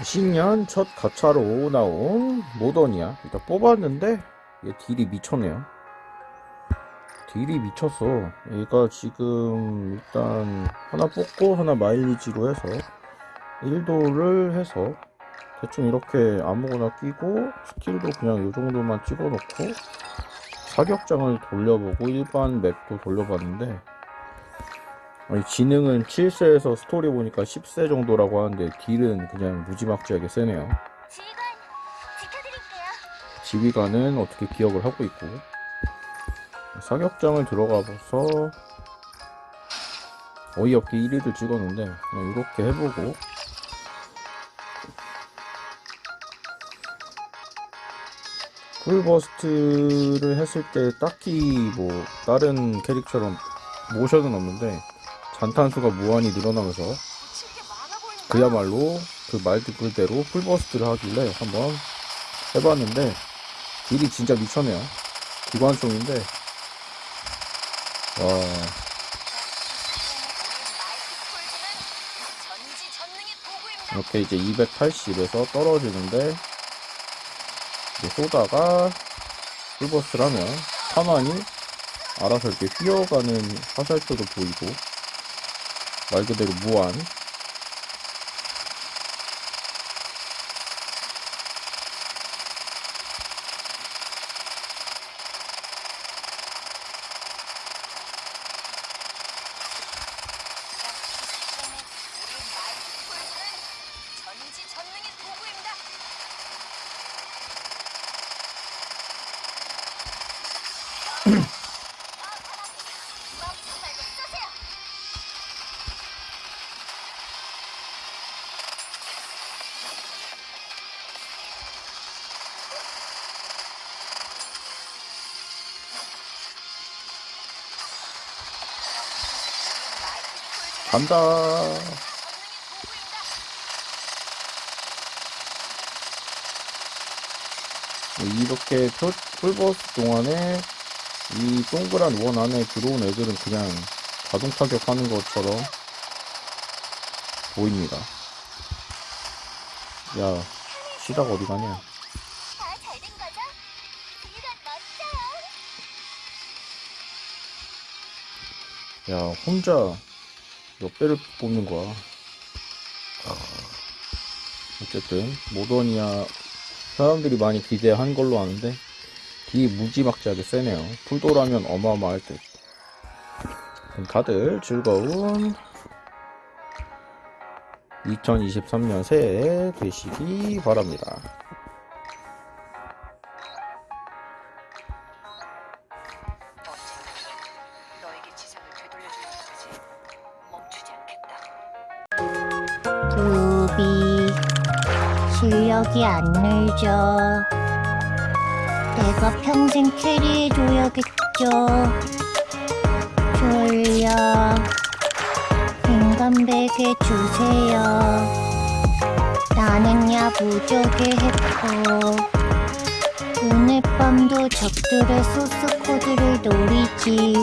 신년 첫 가차로 나온 모던이야. 일단 뽑았는데 얘 딜이 미쳤네요. 딜이 미쳤어. 얘가 지금 일단 하나 뽑고 하나 마일리지로 해서 1도를 해서 대충 이렇게 아무거나 끼고 스킬도 그냥 이 정도만 찍어 놓고 사격장을 돌려보고 일반 맵도 돌려봤는데 아니, 지능은 7세에서 스토리 보니까 10세 정도라고 하는데 deal은 그냥 무지막지하게 세네요. 지휘관. 지휘관은 어떻게 기억을 하고 있고 사격장을 들어가서 어이없게 1위를 찍었는데 그냥 이렇게 해보고 full burst를 했을 때 딱히 뭐 다른 캐릭처럼 모션은 없는데 잔탄수가 무한히 늘어나면서. 그야말로 그말 그대로 풀버스트를 하길래 한번 해봤는데 딜이 진짜 미쳤네요 기관총인데 와. 이렇게 이제 280에서 떨어지는데 이제 쏘다가 풀버스트를 하면 가만히 알아서 이렇게 휘어가는 화살표도 보이고 말 그대로 무한 간다 이렇게 표, 풀버스 동안에 이 동그란 원 안에 들어온 애들은 그냥 자동 타격하는 것처럼 보입니다. 야, 시작 어디 가냐? 야, 혼자 몇 배를 뽑는 거야. 아, 어쨌든, 모더니아 사람들이 많이 기대한 걸로 아는데, 이 무지막지하게 세네요. 풀도라면 어마어마할 듯. 다들 즐거운 2023년 새해 되시기 바랍니다. 루비 실력이 안 늘죠. 내가 평생 캐리해줘야겠죠. 졸려 인간 베개 주세요. 나는 야 무적의 해커 오늘 밤도 적들의 소스 코드를 노리지